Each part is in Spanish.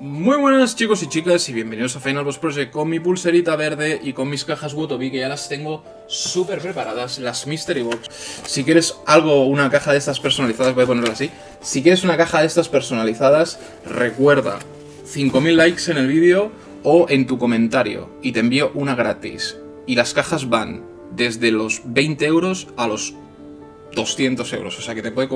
Muy buenas chicos y chicas y bienvenidos a Final Boss Project con mi pulserita verde y con mis cajas Wotobi que ya las tengo súper preparadas, las Mystery Box. Si quieres algo, una caja de estas personalizadas, voy a ponerla así. Si quieres una caja de estas personalizadas, recuerda 5000 likes en el vídeo o en tu comentario y te envío una gratis. Y las cajas van desde los 20 euros a los 200 euros, o sea que te puede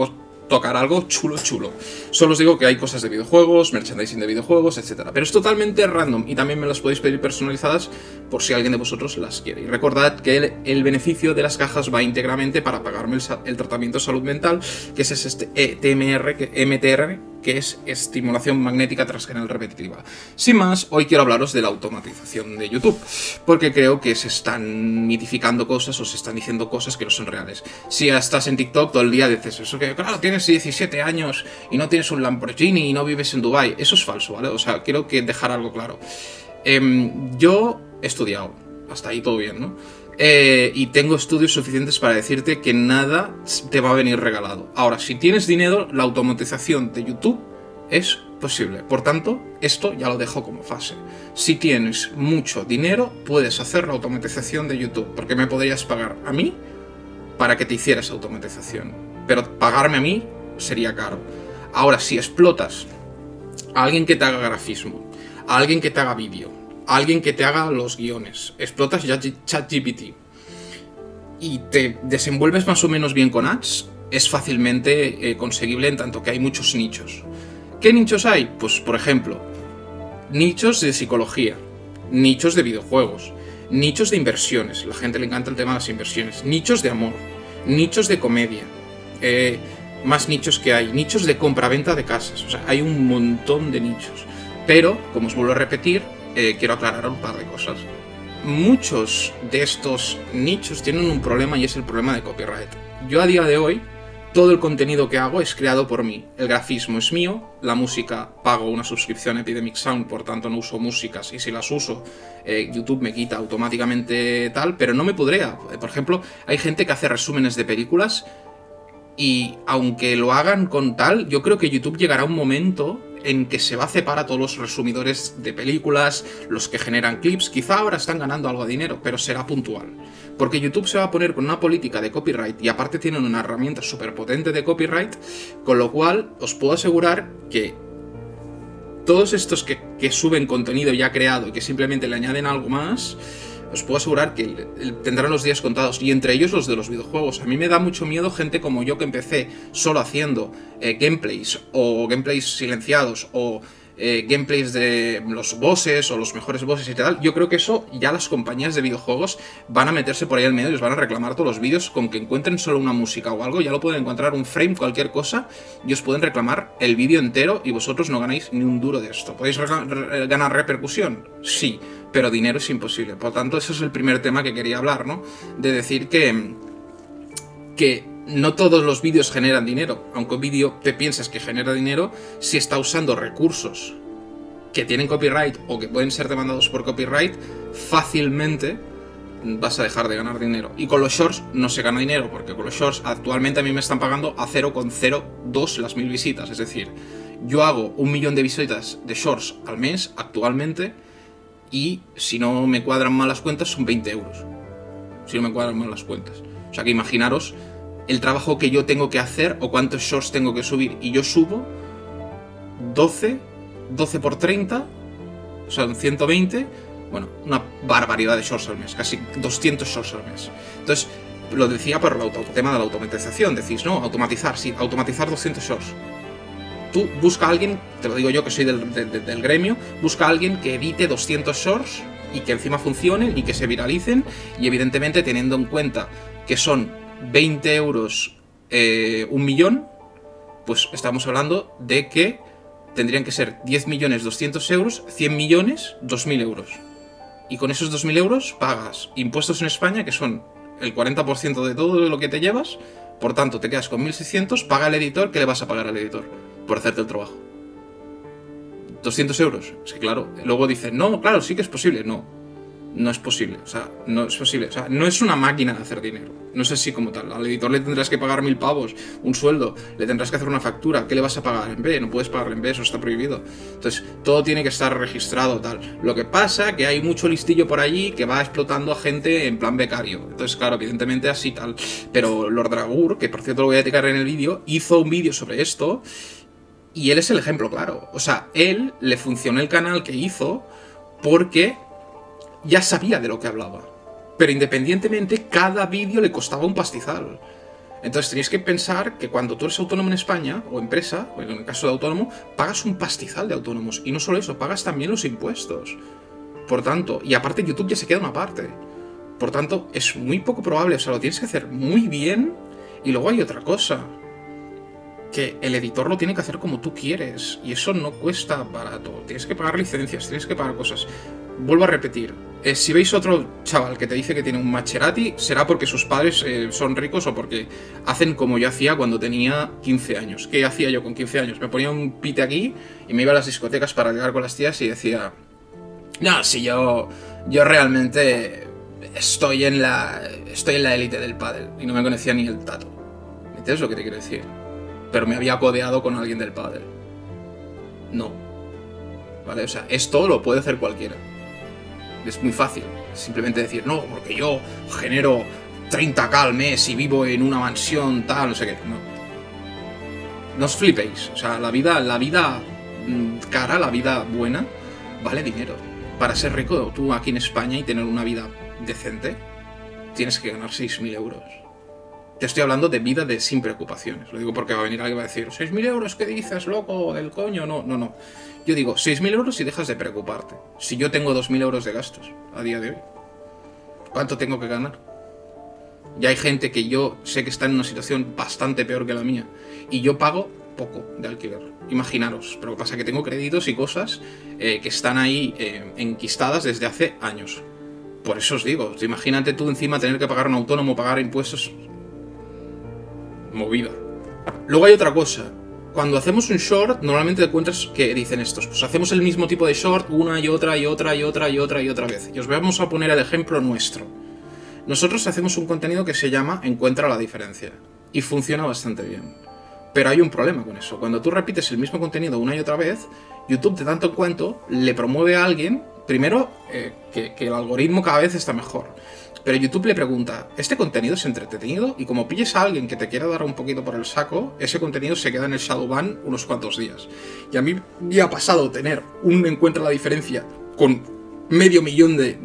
tocar algo chulo chulo. Solo os digo que hay cosas de videojuegos, merchandising de videojuegos, etc. Pero es totalmente random y también me las podéis pedir personalizadas por si alguien de vosotros las quiere. Y recordad que el, beneficio de las cajas va íntegramente para pagarme el, tratamiento de salud mental, que es este ETMR, que, MTR, que es estimulación magnética transgenal repetitiva. Sin más, hoy quiero hablaros de la automatización de YouTube, porque creo que se están mitificando cosas o se están diciendo cosas que no son reales. Si estás en TikTok todo el día dices eso que, claro, tienes 17 años y no tienes un Lamborghini y no vives en Dubai eso es falso, ¿vale? O sea, quiero que dejar algo claro. Em, yo he estudiado, hasta ahí todo bien, ¿no? Eh, y tengo estudios suficientes para decirte que nada te va a venir regalado. Ahora, si tienes dinero, la automatización de YouTube es posible. Por tanto, esto ya lo dejo como fase. Si tienes mucho dinero, puedes hacer la automatización de YouTube, porque me podrías pagar a mí para que te hicieras automatización. Pero pagarme a mí sería caro. Ahora, si explotas a alguien que te haga grafismo, a alguien que te haga vídeo, alguien que te haga los guiones, explotas ChatGPT. Y te desenvuelves más o menos bien con ads, es fácilmente eh, conseguible en tanto que hay muchos nichos. ¿Qué nichos hay? Pues, por ejemplo, nichos de psicología, nichos de videojuegos, nichos de inversiones, la gente le encanta el tema de las inversiones, nichos de amor, nichos de comedia, eh, más nichos que hay, nichos de compra-venta de casas, o sea, hay un montón de nichos. Pero, como os vuelvo a repetir, eh, quiero aclarar un par de cosas. Muchos de estos nichos tienen un problema y es el problema de copyright. Yo a día de hoy, todo el contenido que hago es creado por mí. El grafismo es mío, la música pago una suscripción a Epidemic Sound, por tanto no uso músicas y si las uso, eh, YouTube me quita automáticamente tal, pero no me podría. Por ejemplo, hay gente que hace resúmenes de películas y aunque lo hagan con tal, yo creo que YouTube llegará un momento en que se va a separar a todos los resumidores de películas, los que generan clips, quizá ahora están ganando algo de dinero, pero será puntual. Porque YouTube se va a poner con una política de copyright y aparte tienen una herramienta súper potente de copyright, con lo cual os puedo asegurar que todos estos que, que suben contenido ya creado y que simplemente le añaden algo más, os puedo asegurar que tendrán los días contados, y entre ellos los de los videojuegos. A mí me da mucho miedo gente como yo que empecé solo haciendo eh, gameplays, o gameplays silenciados, o eh, gameplays de los bosses o los mejores bosses y tal, yo creo que eso ya las compañías de videojuegos van a meterse por ahí al medio y os van a reclamar todos los vídeos con que encuentren solo una música o algo, ya lo pueden encontrar un frame, cualquier cosa, y os pueden reclamar el vídeo entero y vosotros no ganáis ni un duro de esto. ¿Podéis ganar repercusión? Sí, pero dinero es imposible. Por tanto, ese es el primer tema que quería hablar, ¿no? De decir que, que no todos los vídeos generan dinero, aunque un vídeo te piensas que genera dinero si está usando recursos que tienen copyright o que pueden ser demandados por copyright, fácilmente vas a dejar de ganar dinero. Y con los shorts no se gana dinero, porque con los shorts actualmente a mí me están pagando a 0,02 las mil visitas. Es decir, yo hago un millón de visitas de shorts al mes actualmente y si no me cuadran mal las cuentas son 20 euros. Si no me cuadran mal las cuentas. O sea que imaginaros el trabajo que yo tengo que hacer o cuántos shorts tengo que subir. Y yo subo 12, 12 por 30, o sea, 120, bueno, una barbaridad de shorts al mes, casi 200 shorts al mes. Entonces, lo decía por el tema de la automatización, decís, no, automatizar, sí, automatizar 200 shorts. Tú busca a alguien, te lo digo yo que soy del, gremio, busca a alguien que edite 200 shorts y que encima funcionen y que se viralicen y evidentemente teniendo en cuenta que son 20 euros eh, un millón, pues estamos hablando de que tendrían que ser 10 millones 200 euros, 100 millones 2.000 euros. Y con esos 2.000 euros pagas impuestos en España, que son el 40% de todo lo que te llevas, por tanto te quedas con 1.600, paga al editor, ¿qué le vas a pagar al editor? Por hacerte el trabajo. 200 euros. Es que claro, luego dicen, no, claro, sí que es posible. No, no es posible. O sea, no es posible. O sea, no es una máquina de hacer dinero. No es así como tal. Al editor le tendrás que pagar mil pavos, un sueldo, le tendrás que hacer una factura. ¿Qué le vas a pagar en B? No puedes pagarle en B, eso está prohibido. Entonces, todo tiene que estar registrado tal. Lo que pasa que hay mucho listillo por allí que va explotando a gente en plan becario. Entonces, claro, evidentemente así tal. Pero Lord Dragur, que por cierto lo voy a eticar en el vídeo, hizo un vídeo sobre esto. Y él es el ejemplo claro. O sea, él le funcionó el canal que hizo porque ya sabía de lo que hablaba. Pero independientemente, cada vídeo le costaba un pastizal. Entonces tenéis que pensar que cuando tú eres autónomo en España, o empresa, o en el caso de autónomo, pagas un pastizal de autónomos. Y no solo eso, pagas también los impuestos. Por tanto, y aparte YouTube ya se queda una parte. Por tanto, es muy poco probable, o sea, lo tienes que hacer muy bien. Y luego hay otra cosa. Que el editor lo tiene que hacer como tú quieres. Y eso no cuesta barato. Tienes que pagar licencias, tienes que pagar cosas. Vuelvo a repetir, eh, si veis otro chaval que te dice que tiene un Maserati, será porque sus padres eh, son ricos o porque hacen como yo hacía cuando tenía 15 años. ¿Qué hacía yo con 15 años? Me ponía un pite aquí y me iba a las discotecas para llegar con las tías y decía... No, si yo, yo realmente estoy en la estoy en la élite del pádel y no me conocía ni el tato. ¿Entiendes lo que te quiero decir? Pero me había codeado con alguien del pádel. No. ¿Vale? O sea, esto lo puede hacer cualquiera. Es muy fácil. Simplemente decir, no, porque yo genero 30k al mes y vivo en una mansión, tal, no sé qué. No. No os flipéis. O sea, la vida, la vida mm, cara, la vida buena, vale dinero. Para ser rico, tú aquí en España y tener una vida decente, tienes que ganar 6.000 euros. Te estoy hablando de vida de sin preocupaciones. Lo digo porque va a venir alguien va a decir, ¿6.000 euros qué dices, loco, del coño? No, no, no. Yo digo, 6.000 euros si dejas de preocuparte. Si yo tengo 2.000 euros de gastos a día de hoy, ¿cuánto tengo que ganar? Ya hay gente que yo sé que está en una situación bastante peor que la mía. Y yo pago poco de alquiler. Imaginaros. Pero lo que pasa es que tengo créditos y cosas eh, que están ahí eh, enquistadas desde hace años. Por eso os digo, imagínate tú encima tener que pagar un autónomo, pagar impuestos movida. Luego hay otra cosa. Cuando hacemos un short, normalmente te encuentras que dicen estos. Pues hacemos el mismo tipo de short una y otra y otra y otra y otra y otra vez. Y os vamos a poner el ejemplo nuestro. Nosotros hacemos un contenido que se llama Encuentra la diferencia. Y funciona bastante bien. Pero hay un problema con eso. Cuando tú repites el mismo contenido una y otra vez, YouTube de tanto en cuanto le promueve a alguien, primero, eh, que el algoritmo cada vez está mejor. Pero YouTube le pregunta, ¿este contenido es entretenido? Y como pilles a alguien que te quiera dar un poquito por el saco, ese contenido se queda en el Shadowban unos cuantos días. Y a mí me ha pasado tener un encuentro la diferencia con medio millón de,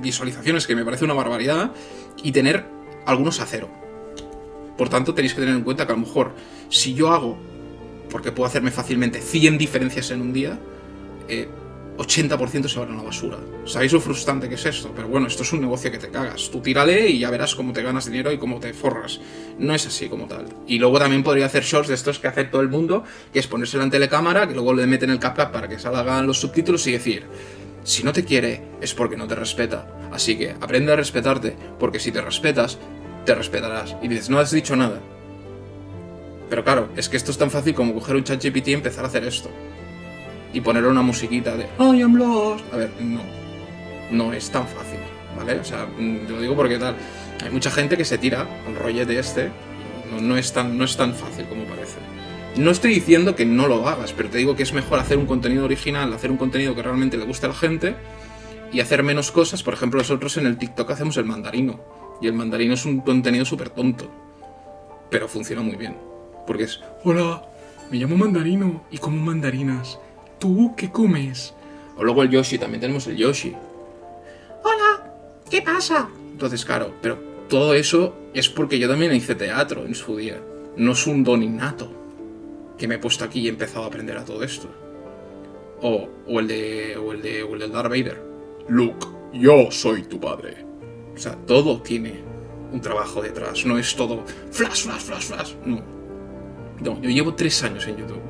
visualizaciones, que me parece una barbaridad, y tener algunos a cero. Por tanto, tenéis que tener en cuenta que a lo mejor, si yo hago, porque puedo hacerme fácilmente 100 diferencias en un día, eh, 80% se van a la basura. ¿Sabéis lo frustrante que es esto? Pero bueno, esto es un negocio que te cagas. Tú tírale y ya verás cómo te ganas dinero y cómo te forras. No es así como tal. Y luego también podría hacer shorts de estos que hace todo el mundo, que es ponerse la telecámara, que luego le meten el CapCut para que salgan los subtítulos y decir, si no te quiere es porque no te respeta. Así que aprende a respetarte, porque si te respetas, te respetarás. Y dices, no has dicho nada. Pero claro, es que esto es tan fácil como coger un chat GPT y empezar a hacer esto y poner una musiquita de I am lost. A ver, no. No es tan fácil, ¿vale? O sea, mm, te lo digo porque tal. Hay mucha gente que se tira al rollete este. No, no, es tan, no es tan fácil como parece. No estoy diciendo que no lo hagas, pero te digo que es mejor hacer un contenido original, hacer un contenido que realmente le guste a la gente y hacer menos cosas. Por ejemplo, nosotros en el TikTok hacemos el mandarino. Y el mandarino es un contenido súper tonto. Pero funciona muy bien. Porque es, hola, me llamo mandarino y como mandarinas. ¿Tú qué comes? O luego el Yoshi, también tenemos el Yoshi. Hola, ¿qué pasa? Entonces, claro, pero todo eso es porque yo también hice teatro en su día. No es un don innato que me he puesto aquí y he empezado a aprender a todo esto. O, o el de. o el de. o el de Darth Vader. Luke, yo soy tu padre. O sea, todo tiene un trabajo detrás. No es todo flash, flash, flash, flash. No. No, yo llevo tres años en YouTube.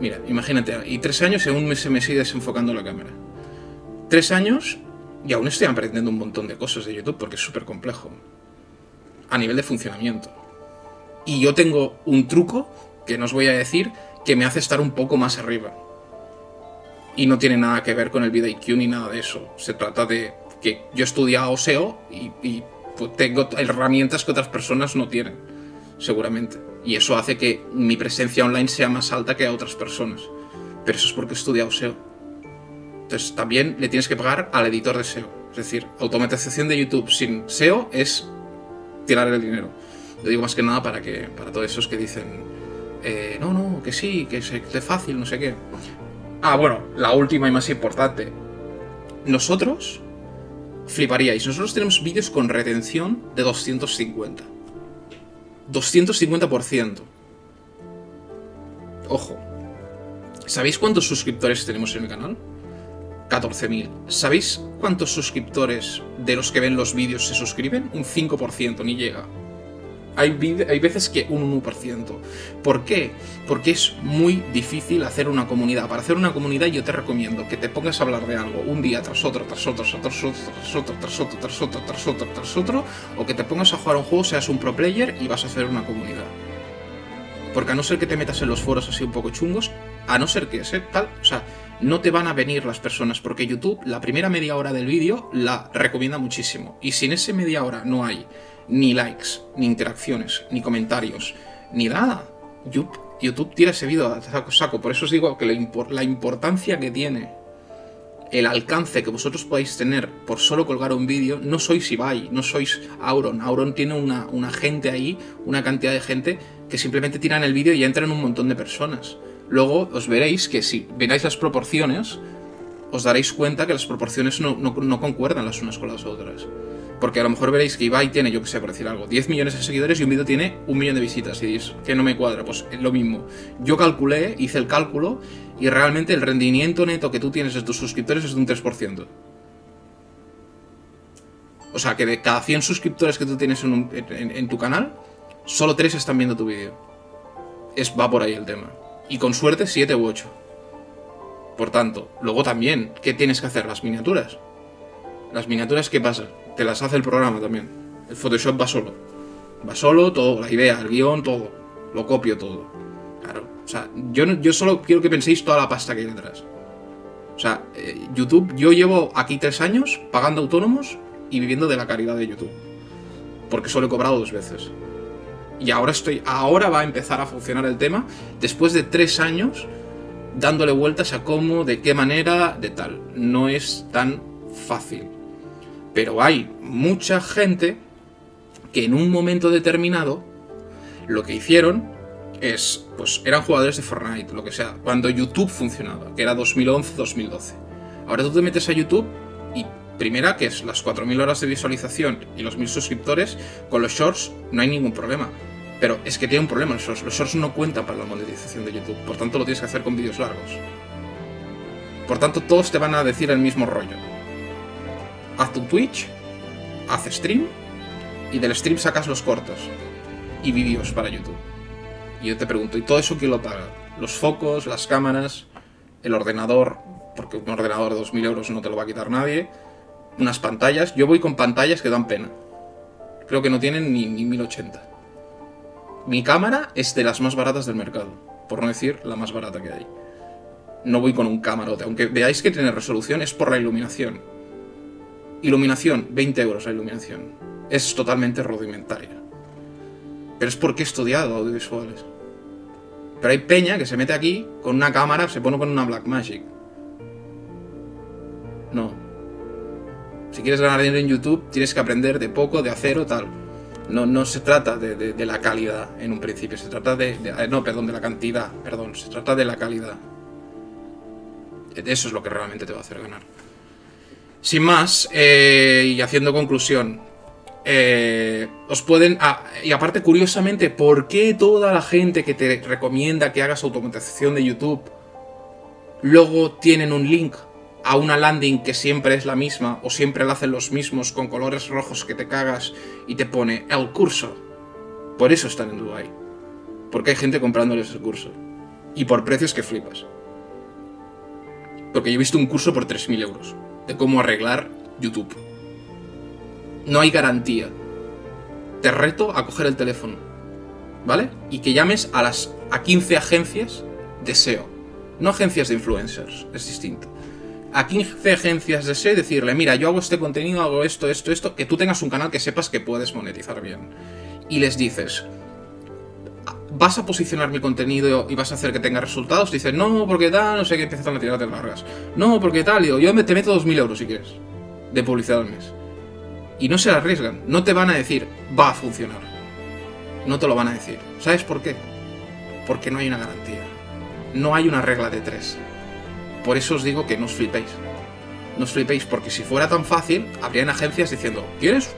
Mira, imagínate, y tres años y aún me, se me sigue desenfocando la cámara. Tres años y aún estoy aprendiendo un montón de cosas de YouTube porque es súper complejo. A nivel de funcionamiento. Y yo tengo un truco, que no os voy a decir, que me hace estar un poco más arriba. Y no tiene nada que ver con el VidIQ ni nada de eso. Se trata de que yo he estudiado SEO y, pues, tengo herramientas que otras personas no tienen, seguramente. Y eso hace que mi presencia online sea más alta que a otras personas. Pero eso es porque he estudiado SEO. Entonces también le tienes que pagar al editor de SEO. Es decir, automatización de YouTube sin SEO es tirar el dinero. Lo digo más que nada para que para todos esos que dicen, eh, no, no, que sí, que es, que es fácil, no sé qué. Ah, bueno, la última y más importante. Nosotros fliparíais. Nosotros tenemos vídeos con retención de 250. 250%. Ojo. ¿Sabéis cuántos suscriptores tenemos en el canal? 14.000. ¿Sabéis cuántos suscriptores de los que ven los vídeos se suscriben? Un 5%, ni llega. Hay, veces que un 1%. ¿Por qué? Porque es muy difícil hacer una comunidad. Para hacer una comunidad yo te recomiendo que te pongas a hablar de algo un día tras otro, tras otro, tras otro, tras otro, tras otro, tras otro, tras otro, tras otro, o que te pongas a jugar un juego, seas un pro player y vas a hacer una comunidad. Porque a no ser que te metas en los foros así un poco chungos, a no ser que sea tal, o sea, no te van a venir las personas, porque YouTube la primera media hora del vídeo la recomienda muchísimo. Y si en esa media hora no hay ni likes, ni interacciones, ni comentarios, ni nada, YouTube, tira ese vídeo a saco, Por eso os digo que la, importancia que tiene el alcance que vosotros podáis tener por solo colgar un vídeo, no sois Ibai, no sois Auron. Auron tiene una, una gente ahí, una cantidad de gente que simplemente tiran el vídeo y entran un montón de personas. Luego os veréis que si veráis las proporciones, os daréis cuenta que las proporciones no, concuerdan las unas con las otras. Porque a lo mejor veréis que Ibai tiene, yo que sé, por decir algo, 10 millones de seguidores y un vídeo tiene un millón de visitas. Y diréis que no me cuadra. Pues es lo mismo. Yo calculé, hice el cálculo y realmente el rendimiento neto que tú tienes de tus suscriptores es de un 3%. O sea que de cada 100 suscriptores que tú tienes en, tu canal, solo 3 están viendo tu vídeo. Es, va por ahí el tema y con suerte 7 u 8. Por tanto, luego también, ¿qué tienes que hacer? Las miniaturas. Las miniaturas, ¿qué pasa? Te las hace el programa también. El Photoshop va solo. Va solo, todo, la idea, el guion, todo. Lo copio todo. Claro. O sea, yo, yo solo quiero que penséis toda la pasta que hay detrás. O sea, eh, YouTube, yo llevo aquí tres años pagando autónomos y viviendo de la caridad de YouTube. Porque solo he cobrado dos veces. Y ahora estoy. Ahora va a empezar a funcionar el tema. Después de tres años dándole vueltas a cómo, de qué manera, de tal. No es tan fácil. Pero hay mucha gente que en un momento determinado lo que hicieron es, pues eran jugadores de Fortnite, lo que sea, cuando YouTube funcionaba, que era 2011-2012. Ahora tú te metes a YouTube y primera, que es las 4.000 horas de visualización y los 1.000 suscriptores, con los shorts no hay ningún problema. Pero es que tiene un problema los shorts. Los shorts no cuentan para la monetización de YouTube. Por tanto, lo tienes que hacer con vídeos largos. Por tanto, todos te van a decir el mismo rollo. Haz tu Twitch, haz stream, y del stream sacas los cortos. Y vídeos para YouTube. Y yo te pregunto, ¿y todo eso quién lo paga? Los focos, las cámaras, el ordenador, porque un ordenador de 2.000 euros no te lo va a quitar nadie. Unas pantallas. Yo voy con pantallas que dan pena. Creo que no tienen ni, ni 1080. Mi cámara es de las más baratas del mercado, por no decir la más barata que hay. No voy con un camarote, aunque veáis que tiene resolución, es por la iluminación. Iluminación, 20 euros la iluminación. Es totalmente rudimentaria. Pero es porque he estudiado audiovisuales. Pero hay peña que se mete aquí con una cámara, se pone con una Blackmagic. No. Si quieres ganar dinero en YouTube, tienes que aprender de poco, de acero, tal. No, no se trata de, la calidad en un principio, se trata de, eh, No, perdón, de la cantidad, perdón, se trata de la calidad. Eso es lo que realmente te va a hacer ganar. Sin más, eh, y haciendo conclusión, eh, os pueden... Ah, y aparte, curiosamente, ¿por qué toda la gente que te recomienda que hagas automatización de YouTube luego tienen un link a una landing que siempre es la misma o siempre la hacen los mismos con colores rojos que te cagas y te pone el curso. Por eso están en Dubai. Porque hay gente comprándoles el curso. Y por precios que flipas. Porque yo he visto un curso por 3.000 euros de cómo arreglar YouTube. No hay garantía. Te reto a coger el teléfono. ¿Vale? Y que llames a las a 15 agencias de SEO. No agencias de influencers, es distinto a 15 agencias de SEO y decirle, mira, yo hago este contenido, hago esto, esto, esto, que tú tengas un canal que sepas que puedes monetizar bien. Y les dices, ¿vas a posicionar mi contenido y vas a hacer que tenga resultados? Dicen, no, porque tal, no sé qué, empiezan a tirarte largas. No, porque tal, digo, yo te meto 2.000 euros si quieres, de publicidad al mes. Y no se la arriesgan, no te van a decir, va a funcionar. No te lo van a decir. ¿Sabes por qué? Porque no hay una garantía. No hay una regla de tres. Por eso os digo que no os flipéis. No os flipéis, porque si fuera tan fácil, habrían agencias diciendo, ¿quieres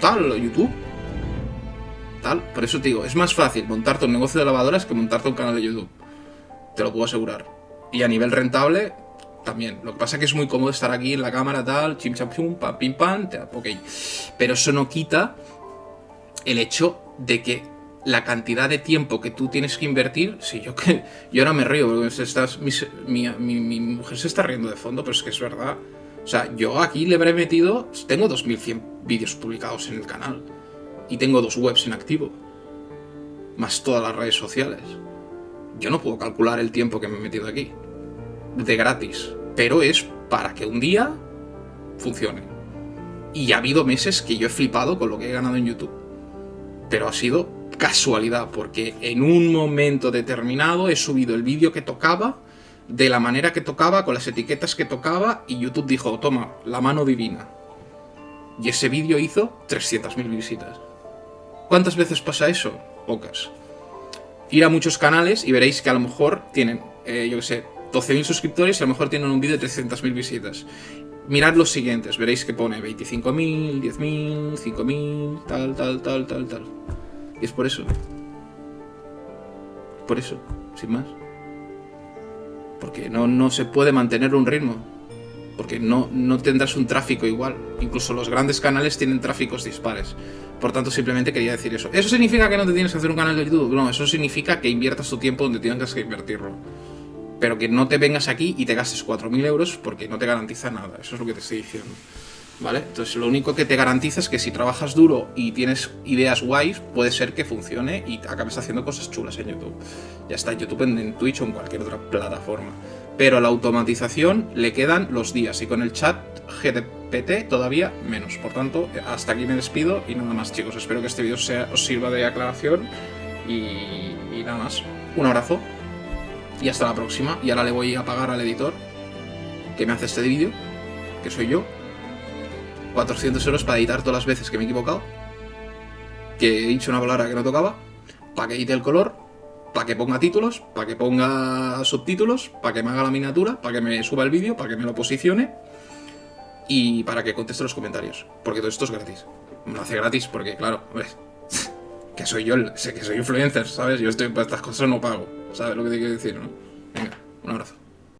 tal YouTube? Por eso te digo, es más fácil montarte un negocio de lavadoras que montarte un canal de YouTube. Te lo puedo asegurar. Y a nivel rentable, también. Lo que pasa es que es muy cómodo estar aquí en la cámara, tal, chim cham chum, pam, pim pam, ok. Pero eso no quita el hecho de que la cantidad de tiempo que tú tienes que invertir, si yo que yo ahora me río, porque estás, mi, mi, mujer se está riendo de fondo, pero es que es verdad. O sea, yo aquí le habré metido, tengo 2100 vídeos publicados en el canal y tengo dos webs en activo, más todas las redes sociales. Yo no puedo calcular el tiempo que me he metido aquí, de gratis, pero es para que un día funcione. Y ha habido meses que yo he flipado con lo que he ganado en YouTube, pero ha sido casualidad, porque en un momento determinado he subido el vídeo que tocaba, de la manera que tocaba, con las etiquetas que tocaba, y YouTube dijo, toma, la mano divina. Y ese vídeo hizo 300.000 visitas. ¿Cuántas veces pasa eso? Pocas. Ir a muchos canales y veréis que a lo mejor tienen, eh, yo qué sé, 12.000 suscriptores y a lo mejor tienen un vídeo de 300.000 visitas. Mirad los siguientes, veréis que pone 25.000, 10.000, 5.000, tal, tal, tal, tal, tal. Y es por eso. Por eso, sin más. Porque no, no se puede mantener un ritmo. Porque no, no tendrás un tráfico igual. Incluso los grandes canales tienen tráficos dispares. Por tanto, simplemente quería decir eso. ¿Eso significa que no te tienes que hacer un canal de YouTube? No, eso significa que inviertas tu tiempo donde tengas que invertirlo. Pero que no te vengas aquí y te gastes 4.000 euros porque no te garantiza nada. Eso es lo que te estoy diciendo. ¿vale? Entonces lo único que te garantiza es que si trabajas duro y tienes ideas guays, puede ser que funcione y acabes haciendo cosas chulas en YouTube. Ya está en YouTube, en, Twitch o en cualquier otra plataforma. Pero la automatización le quedan los días y con el chat GDPT todavía menos. Por tanto, hasta aquí me despido y nada más chicos. Espero que este vídeo os sirva de aclaración y, y nada más. Un abrazo y hasta la próxima. Y ahora le voy a pagar al editor que me hace este vídeo, que soy yo. 400 euros para editar todas las veces que me he equivocado, que he dicho una palabra que no tocaba, para que edite el color, para que ponga títulos, para que ponga subtítulos, para que me haga la miniatura, para que me suba el vídeo, para que me lo posicione y para que conteste los comentarios, porque todo esto es gratis. Me lo hace gratis porque, claro, que soy yo, sé que soy influencer, ¿sabes? Yo estoy para estas cosas no pago, ¿sabes lo que te quiero decir, no? Venga, un abrazo.